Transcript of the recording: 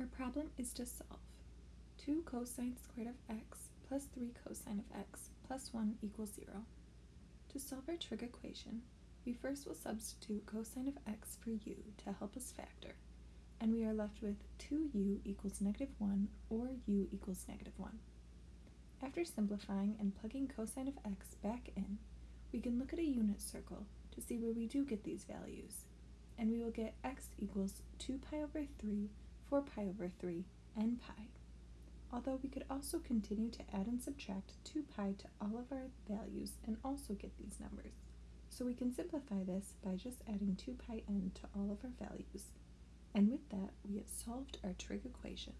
Our problem is to solve 2 cosine squared of x plus 3 cosine of x plus 1 equals 0. To solve our trig equation, we first will substitute cosine of x for u to help us factor, and we are left with 2u equals negative 1 or u equals negative 1. After simplifying and plugging cosine of x back in, we can look at a unit circle to see where we do get these values, and we will get x equals 2 pi over 3, 4 pi over 3, and pi. Although we could also continue to add and subtract 2 pi to all of our values and also get these numbers. So we can simplify this by just adding 2 pi n to all of our values. And with that, we have solved our trig equation.